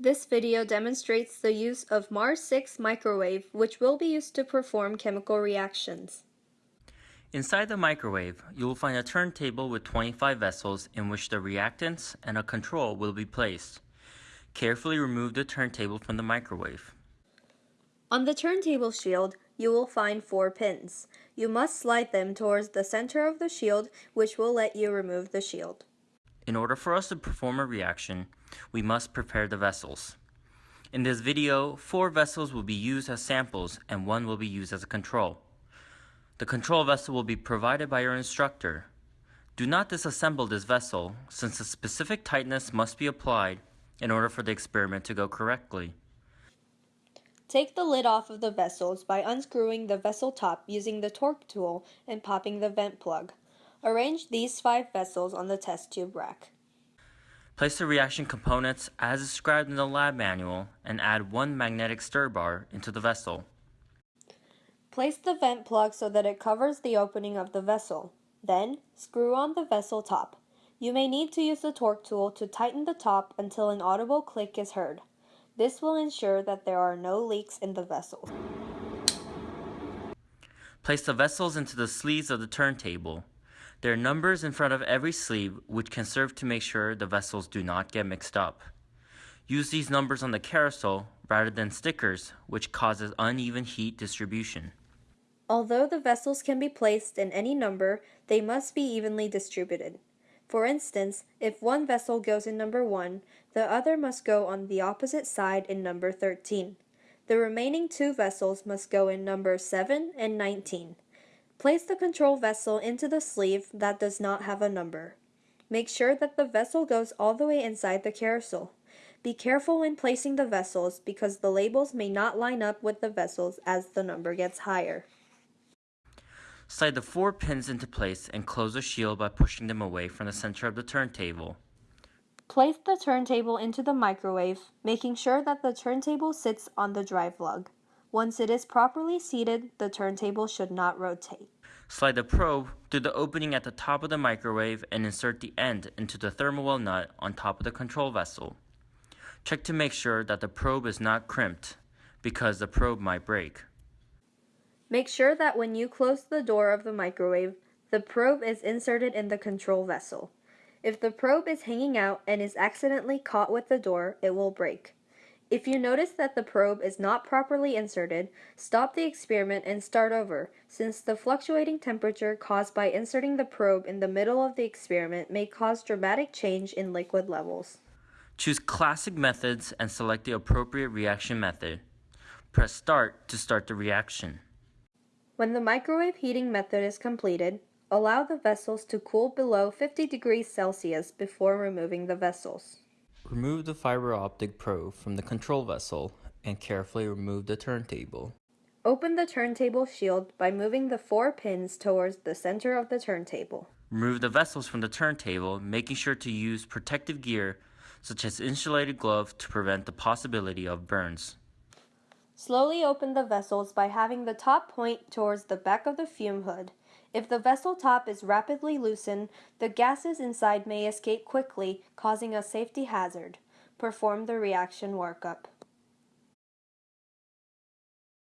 This video demonstrates the use of Mars 6 microwave, which will be used to perform chemical reactions. Inside the microwave, you will find a turntable with 25 vessels in which the reactants and a control will be placed. Carefully remove the turntable from the microwave. On the turntable shield, you will find four pins. You must slide them towards the center of the shield, which will let you remove the shield. In order for us to perform a reaction, we must prepare the vessels. In this video, four vessels will be used as samples and one will be used as a control. The control vessel will be provided by your instructor. Do not disassemble this vessel since a specific tightness must be applied in order for the experiment to go correctly. Take the lid off of the vessels by unscrewing the vessel top using the torque tool and popping the vent plug. Arrange these five vessels on the test tube rack. Place the reaction components as described in the lab manual and add one magnetic stir bar into the vessel. Place the vent plug so that it covers the opening of the vessel. Then, screw on the vessel top. You may need to use the torque tool to tighten the top until an audible click is heard. This will ensure that there are no leaks in the vessel. Place the vessels into the sleeves of the turntable. There are numbers in front of every sleeve which can serve to make sure the vessels do not get mixed up. Use these numbers on the carousel rather than stickers which causes uneven heat distribution. Although the vessels can be placed in any number, they must be evenly distributed. For instance, if one vessel goes in number 1, the other must go on the opposite side in number 13. The remaining two vessels must go in number 7 and 19. Place the control vessel into the sleeve that does not have a number. Make sure that the vessel goes all the way inside the carousel. Be careful when placing the vessels because the labels may not line up with the vessels as the number gets higher. Slide the four pins into place and close the shield by pushing them away from the center of the turntable. Place the turntable into the microwave, making sure that the turntable sits on the drive lug. Once it is properly seated, the turntable should not rotate. Slide the probe through the opening at the top of the microwave and insert the end into the thermal well nut on top of the control vessel. Check to make sure that the probe is not crimped, because the probe might break. Make sure that when you close the door of the microwave, the probe is inserted in the control vessel. If the probe is hanging out and is accidentally caught with the door, it will break. If you notice that the probe is not properly inserted, stop the experiment and start over, since the fluctuating temperature caused by inserting the probe in the middle of the experiment may cause dramatic change in liquid levels. Choose classic methods and select the appropriate reaction method. Press start to start the reaction. When the microwave heating method is completed, allow the vessels to cool below 50 degrees Celsius before removing the vessels. Remove the fiber optic probe from the control vessel and carefully remove the turntable. Open the turntable shield by moving the four pins towards the center of the turntable. Remove the vessels from the turntable, making sure to use protective gear such as insulated gloves to prevent the possibility of burns. Slowly open the vessels by having the top point towards the back of the fume hood. If the vessel top is rapidly loosened, the gases inside may escape quickly, causing a safety hazard. Perform the reaction workup.